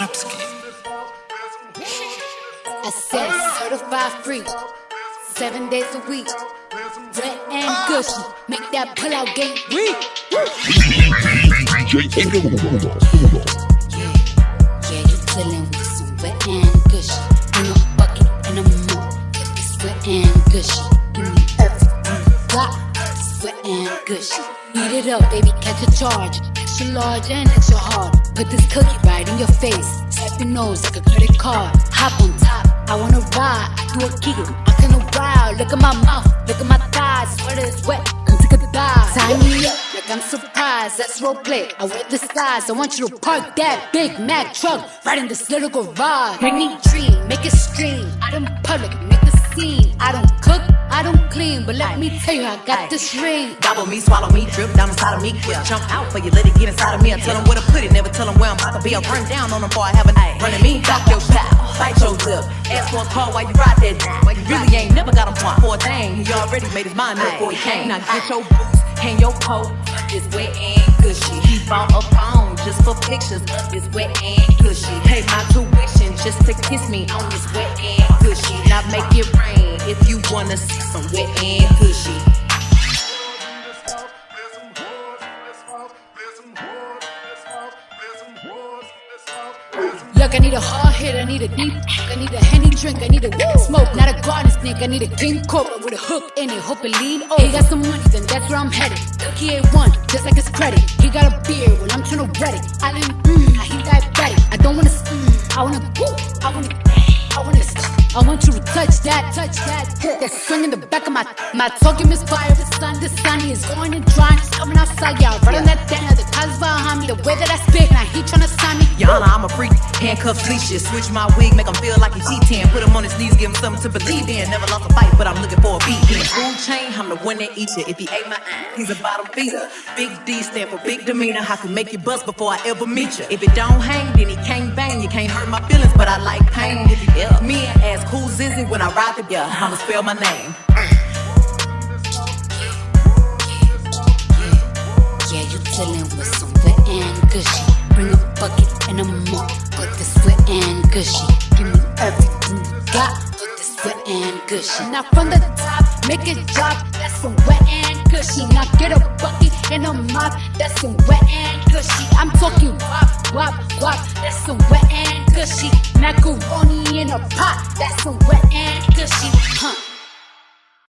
Krapski. I said certified free, seven days a week. Wet and gushy, make that pull out game weak. Yeah, yeah, you dealing with some wet and gushy. In a bucket and a mop, it's wet and gushy. Give me everything you got, it's wet and gushy. Eat it up, baby, catch a charge. Extra large and extra hard. Put this cookie right in your face. Swipe your nose like a credit card. Hop on top, I wanna ride. I do a giggle, I'm kinda wild. Look at my mouth, look at my thighs. Sweater is wet, come take a dive. Me up like I'm surprised. That's role play. I wear the disguise. I want you to park that Big Mac truck right in this little garage. Make me dream, make it stream. Out in public, make the scene. I don't cook, I don't clean, but let me tell you, I got this ring. Gobble me, swallow me, drip down inside of me. Yeah. Jump out for you, let it get inside of me. I tell them where to put it, never tell them where I'm about to be. I run down on them before I have a night. Running me, talk your style, bite your lip. Ask for a call while you ride that. Why you really ain't never got him point for a thing. He already made his mind up before he came. Now get your boots, hang your coat. It's wet and gushy. He bought a phone just for pictures of wet and gushy. Pay my tuition just to kiss me on this wet and gushy. Now make it rain wanna see some wet and gushy. Look, I need a hard hit, I need a deep, I need a henny drink, I need a woo smoke, not a garden snake, I need a king cobra with a hook in it, hope it lean over. He got some money, then that's where I'm headed. He ain't one, just like his credit. He got a beard, well, I'm tryna read it. I didn't, mm, he diabetic. I don't wanna, mm, I wanna, woo, I wanna, I want you to touch that, touch that. That swing in the back of my, my talking misfire. The sun, the sunny is going and drying. Coming outside, y'all. Running that down, the cars behind me. The way that I spit, now he tryna sign me. Yana, I'm a freak. Handcuffs, leashes. Switch my wig, make him feel like he's G10. Put him on his knees, give him something to believe in. Never lost a fight, but I'm looking for a beat. In food chain, I'm the one that eats you. If he ate my ass, he's a bottom feeder. Big D stand for big demeanor. I can make you bust before I ever meet you. If it don't hang, then he can't bang. You can't hurt my feelings, but I like pain. If you ever me and ask who's Zizzy when I ride the yeah, I'ma spell my name. Yeah, you dealing with some wet and gushy. Bring a bucket and a mop, put this wet and gushy. cushy. Now from the top, make it drop, that's some wet and gushy. Now get a bucket and a mop, that's some wet and gushy. I'm talking wop, wop, wop, that's some wet and gushy. Macaroni in a pot, that's some wet and gushy. Huh.